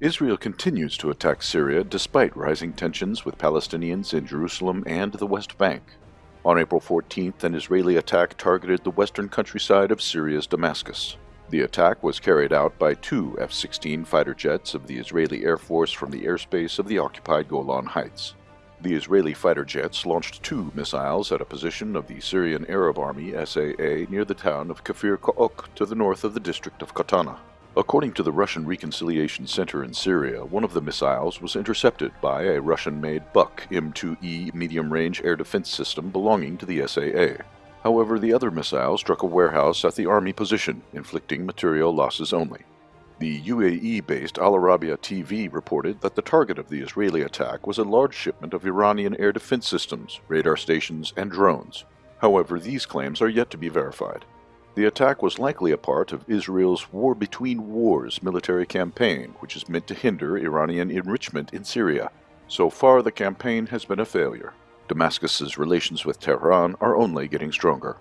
Israel continues to attack Syria despite rising tensions with Palestinians in Jerusalem and the West Bank. On April 14th, an Israeli attack targeted the western countryside of Syria's Damascus. The attack was carried out by two F 16 fighter jets of the Israeli Air Force from the airspace of the occupied Golan Heights. The Israeli fighter jets launched two missiles at a position of the Syrian Arab Army SAA near the town of Kafir Ka'ok to the north of the district of Qatana. According to the Russian Reconciliation Center in Syria, one of the missiles was intercepted by a Russian-made Buk M2E medium-range air defense system belonging to the SAA. However, the other missile struck a warehouse at the army position, inflicting material losses only. The UAE-based Al Arabiya TV reported that the target of the Israeli attack was a large shipment of Iranian air defense systems, radar stations, and drones. However, these claims are yet to be verified. The attack was likely a part of Israel's War Between Wars military campaign, which is meant to hinder Iranian enrichment in Syria. So far, the campaign has been a failure. Damascus's relations with Tehran are only getting stronger.